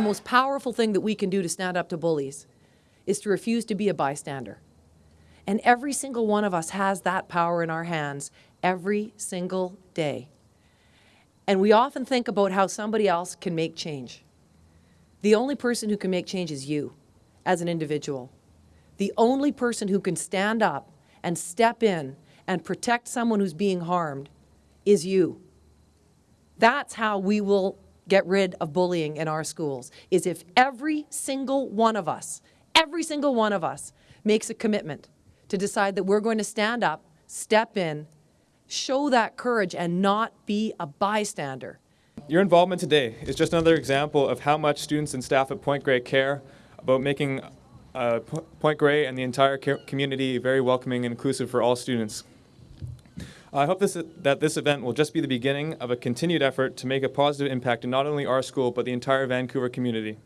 most powerful thing that we can do to stand up to bullies is to refuse to be a bystander. And every single one of us has that power in our hands every single day. And we often think about how somebody else can make change. The only person who can make change is you as an individual. The only person who can stand up and step in and protect someone who's being harmed is you. That's how we will get rid of bullying in our schools, is if every single one of us, every single one of us makes a commitment to decide that we're going to stand up, step in, show that courage and not be a bystander. Your involvement today is just another example of how much students and staff at Point Grey care about making uh, Point Grey and the entire community very welcoming and inclusive for all students. I hope this, that this event will just be the beginning of a continued effort to make a positive impact in not only our school, but the entire Vancouver community.